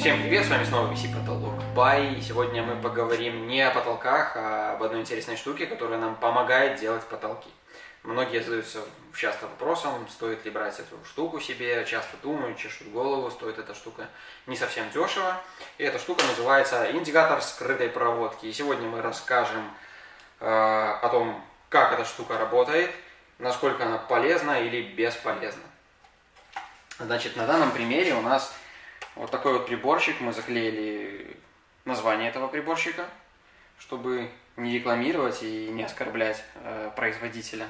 Всем привет, с вами снова VC Потолок Бай. Сегодня мы поговорим не о потолках, а об одной интересной штуке, которая нам помогает делать потолки. Многие задаются часто вопросом, стоит ли брать эту штуку себе, часто думают, чешут голову, стоит эта штука не совсем дешево. И эта штука называется индикатор скрытой проводки. И сегодня мы расскажем э, о том, как эта штука работает, насколько она полезна или бесполезна. Значит, на данном примере у нас вот такой вот приборчик. Мы заклеили название этого приборчика, чтобы не рекламировать и не оскорблять э, производителя.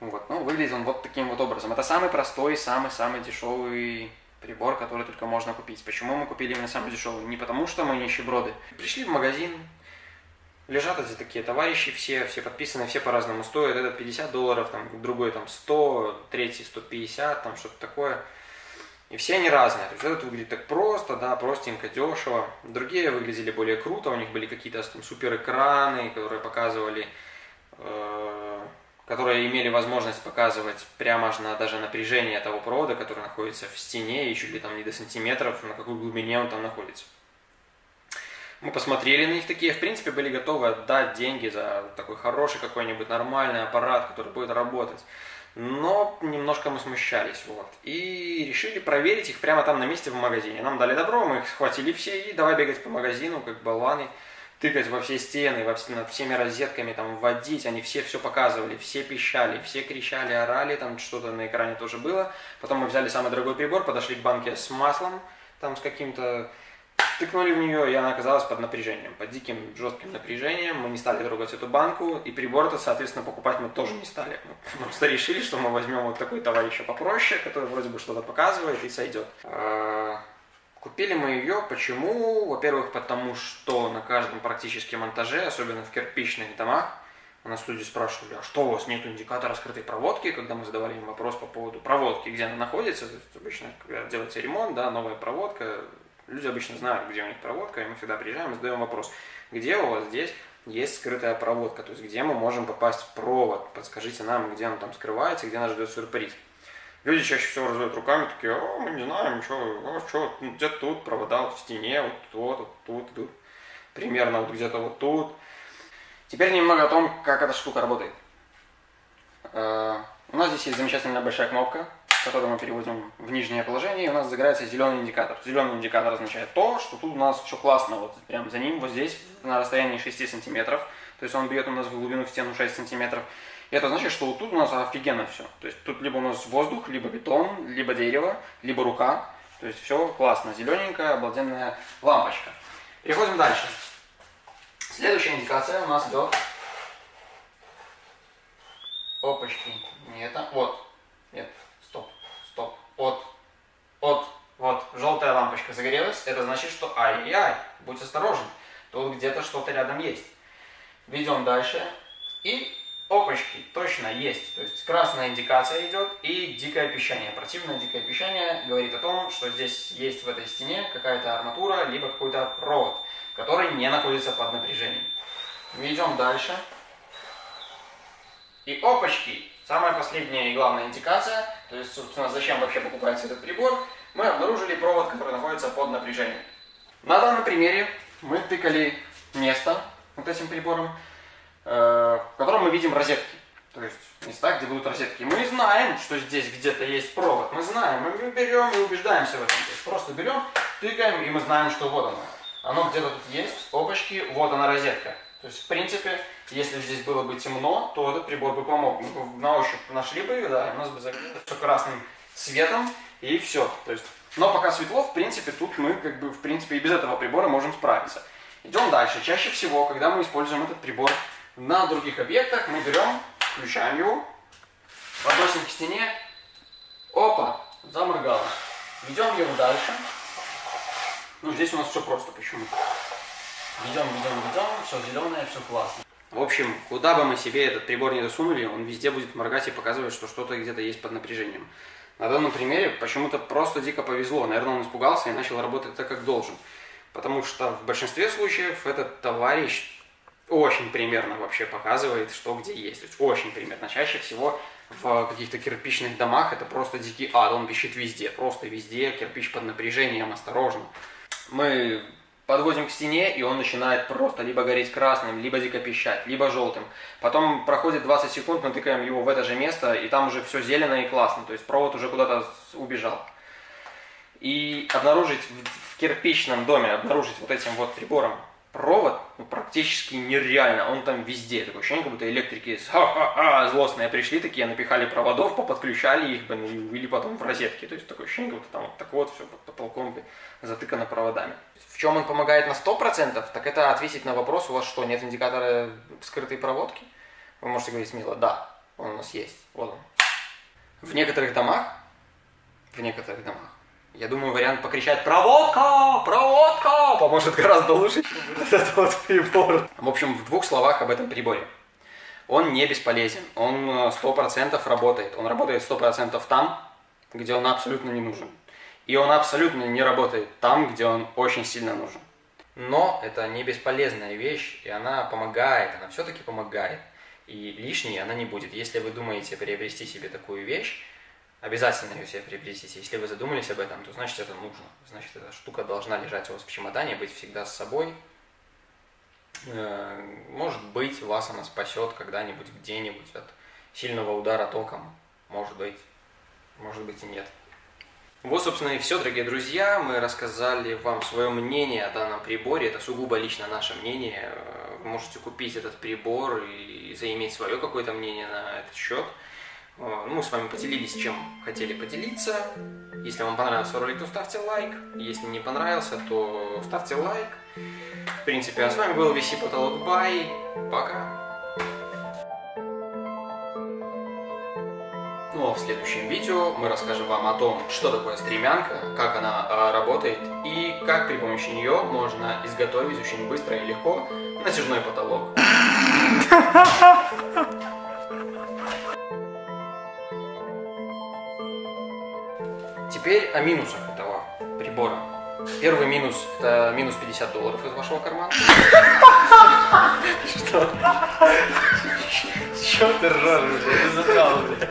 Вот. Ну, выглядит он вот таким вот образом. Это самый простой, самый-самый дешевый прибор, который только можно купить. Почему мы купили именно самый дешевый? Не потому, что мы нищеброды. Пришли в магазин, лежат эти такие товарищи, все, все подписаны, все по-разному стоят. Этот 50 долларов, там, другой там 100, третий 150, там что-то такое. И все они разные. То есть этот выглядит так просто, да, простенько, дешево. Другие выглядели более круто, у них были какие-то супер экраны, которые показывали, э, которые имели возможность показывать прямо аж на даже напряжение того провода, который находится в стене, чуть ли там не до сантиметров, на какой глубине он там находится. Мы посмотрели на них такие, в принципе, были готовы отдать деньги за такой хороший какой-нибудь нормальный аппарат, который будет работать но немножко мы смущались, вот. И решили проверить их прямо там на месте в магазине. Нам дали добро, мы их схватили все и давай бегать по магазину, как болваны, тыкать во все стены, во над всеми розетками, там, вводить. Они все все показывали, все пищали, все кричали, орали, там что-то на экране тоже было. Потом мы взяли самый дорогой прибор, подошли к банке с маслом, там, с каким-то Тыкнули в нее, и она оказалась под напряжением, под диким жестким напряжением. Мы не стали трогать эту банку, и прибор-то, соответственно, покупать мы тоже не стали. Мы просто решили, что мы возьмем вот такой товарища попроще, который вроде бы что-то показывает и сойдет. А, купили мы ее, почему? Во-первых, потому что на каждом практически монтаже, особенно в кирпичных домах, у нас люди спрашивали, а что у вас нет индикатора скрытой проводки, когда мы задавали им вопрос по поводу проводки, где она находится, то есть обычно, когда делается ремонт, да, новая проводка, Люди обычно знают, где у них проводка, и мы всегда приезжаем и задаем вопрос, где у вас здесь есть скрытая проводка, то есть где мы можем попасть в провод, подскажите нам, где он там скрывается, где нас ждет сюрприз. Люди чаще всего разводят руками, такие, о, мы не знаем, что, о, что, где-то тут провода, вот в стене, вот тут, вот тут, тут, примерно вот где-то вот тут. Теперь немного о том, как эта штука работает. Э, у нас здесь есть замечательная большая кнопка, который мы переводим в нижнее положение, и у нас загорается зеленый индикатор. Зеленый индикатор означает то, что тут у нас все классно, вот прям за ним, вот здесь, на расстоянии 6 сантиметров, то есть он бьет у нас в глубину в стену 6 сантиметров. И это значит, что вот тут у нас офигенно все. То есть тут либо у нас воздух, либо бетон, либо дерево, либо рука. То есть все классно, зелененькая, обалденная лампочка. Переходим дальше. Следующая индикация у нас идет... Опачки, не это, вот, нет, от, от, вот, желтая лампочка загорелась, это значит, что ай-яй, будь осторожен, тут где-то что-то рядом есть. Ведем дальше, и опачки, точно есть, то есть красная индикация идет и дикое пищание. Противное дикое пищание говорит о том, что здесь есть в этой стене какая-то арматура, либо какой-то провод, который не находится под напряжением. Ведем дальше. И опачки, самая последняя и главная индикация – то есть, собственно, зачем вообще покупается этот прибор, мы обнаружили провод, который находится под напряжением. На данном примере мы тыкали место вот этим прибором, э, в котором мы видим розетки. То есть места, где будут розетки. Мы знаем, что здесь где-то есть провод. Мы знаем, мы берем и убеждаемся в этом. То есть просто берем, тыкаем, и мы знаем, что вот оно. Оно где-то тут есть, опачки, вот она розетка. То есть, в принципе, если здесь было бы темно, то этот прибор бы помог. Мы бы на ощупь нашли бы, да, и у нас бы загорелось все красным цветом, и все. То есть, но пока светло, в принципе, тут мы, как бы, в принципе, и без этого прибора можем справиться. Идем дальше. Чаще всего, когда мы используем этот прибор на других объектах, мы берем, включаем его, подносим к стене, опа, заморгало. Ведем его дальше. Ну, здесь у нас все просто почему-то. Ведем, ведем, ведем, все зеленое, все классно. В общем, куда бы мы себе этот прибор не засунули, он везде будет моргать и показывать, что что-то где-то есть под напряжением. На данном примере почему-то просто дико повезло. Наверное, он испугался и начал работать так, как должен. Потому что в большинстве случаев этот товарищ очень примерно вообще показывает, что где есть. То есть очень примерно. Чаще всего в каких-то кирпичных домах это просто дикий ад. Он пищит везде. Просто везде. Кирпич под напряжением. Осторожно. Мы подводим к стене, и он начинает просто либо гореть красным, либо дико пищать, либо желтым. Потом проходит 20 секунд, мы тыкаем его в это же место, и там уже все зелено и классно, то есть провод уже куда-то убежал. И обнаружить в кирпичном доме, обнаружить вот этим вот прибором провод ну, практически нереально. Он там везде. Такое ощущение, как будто электрики ха-ха-ха, злостные пришли такие, напихали проводов, поподключали их, блин, и увели потом в розетки. То есть такое ощущение, как будто там вот так вот все под потолком затыкано проводами. В чем он помогает на 100%, так это ответить на вопрос, у вас что, нет индикатора скрытой проводки? Вы можете говорить смело, да, он у нас есть, вот он. В некоторых домах, в некоторых домах я думаю, вариант покричать «Проводка! Проводка!» поможет гораздо лучше, чем этот вот прибор. В общем, в двух словах об этом приборе. Он не бесполезен, он 100% э, работает. Он работает 100% там, где он абсолютно не нужен. И он абсолютно не работает там, где он очень сильно нужен. Но это не бесполезная вещь, и она помогает, она все-таки помогает. И лишней она не будет. Если вы думаете приобрести себе такую вещь, обязательно ее себе приобретите. Если вы задумались об этом, то значит это нужно. Значит, эта штука должна лежать у вас в чемодане, быть всегда с собой. Э, может быть, вас она спасет когда-нибудь где-нибудь от сильного удара током. Может быть. Может быть и нет. Вот, собственно, и все, дорогие друзья. Мы рассказали вам свое мнение о данном приборе. Это сугубо лично наше мнение. Вы можете купить этот прибор и заиметь свое какое-то мнение на этот счет. Э, ну, с вами поделились, чем хотели поделиться. Если вам понравился ролик, то ставьте лайк. Если не понравился, то ставьте лайк. В принципе, а с вами был VC Потолок Бай. Пока. Ну а в следующем видео мы расскажем вам о том, что такое стремянка, как она э, работает и как при помощи нее можно изготовить очень быстро и легко натяжной потолок. о минусах этого прибора. Первый минус – это минус 50 долларов из вашего кармана. Что? Что ты ржешь, блядь? Ты.